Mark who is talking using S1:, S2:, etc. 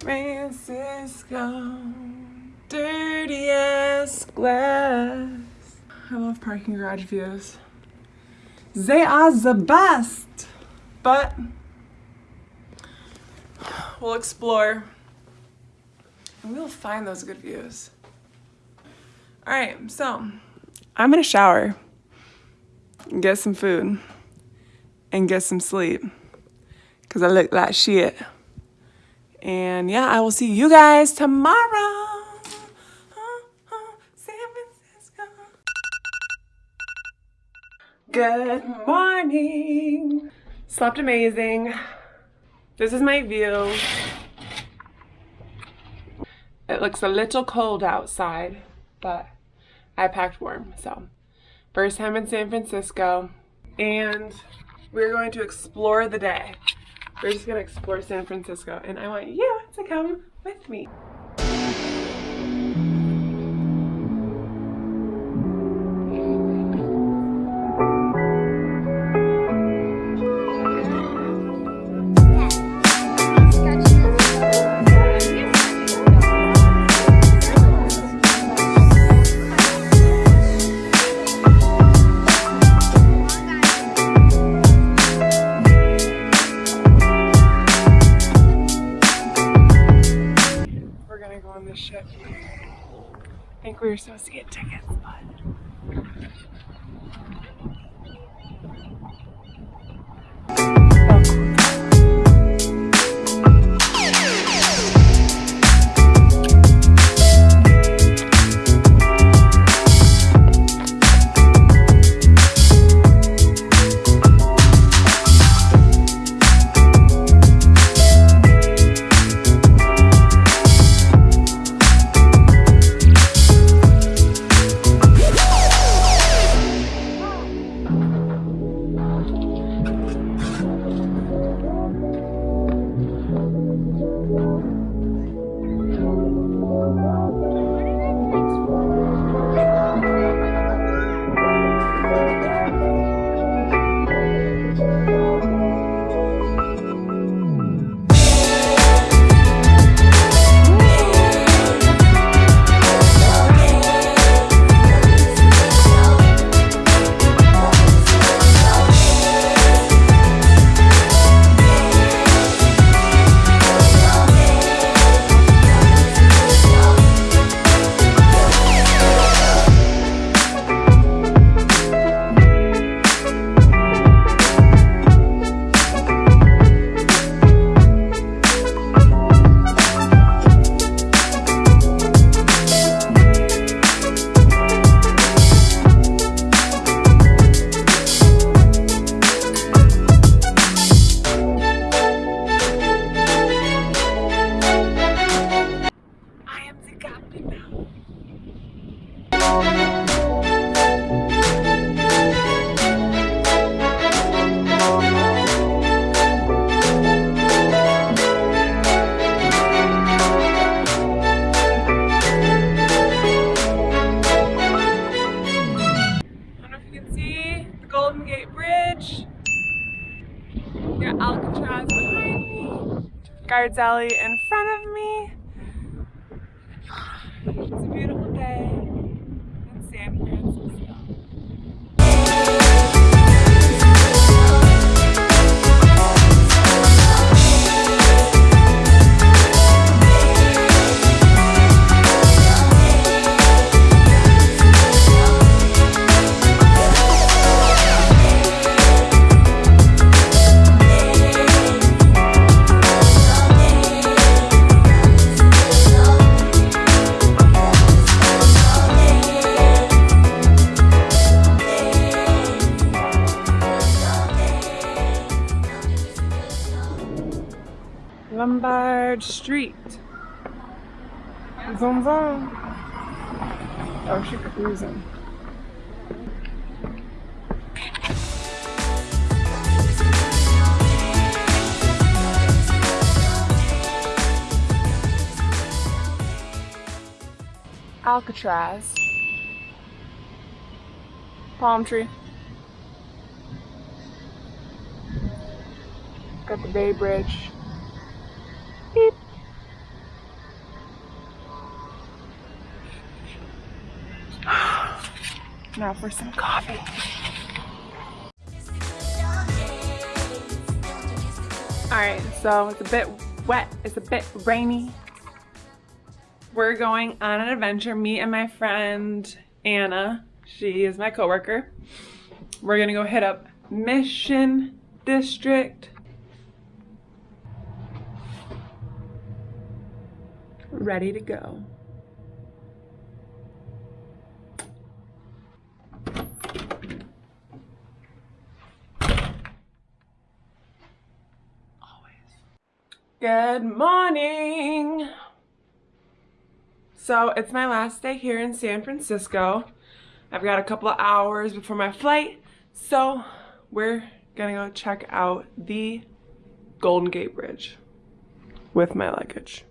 S1: Francisco, dirty ass glass. I love parking garage views. They are the best, but we'll explore and we'll find those good views. All right, so I'm gonna shower, get some food, and get some sleep because I look like shit. And yeah, I will see you guys tomorrow. Good morning. Slept amazing. This is my view. It looks a little cold outside, but I packed warm. So, first time in San Francisco, and we're going to explore the day. We're just gonna explore San Francisco, and I want you to come with me. We were supposed to get tickets, but. Ghirardelli in front of me. It's a beautiful day in San Francisco. Lombard Street. Vroom vroom. Oh, she cruising. Alcatraz. Palm tree. Got the Bay Bridge. Now for some coffee. Alright, so it's a bit wet, it's a bit rainy. We're going on an adventure, me and my friend Anna. She is my coworker. We're gonna go hit up Mission District. Ready to go. Good morning. So it's my last day here in San Francisco. I've got a couple of hours before my flight. So we're gonna go check out the Golden Gate Bridge with my luggage.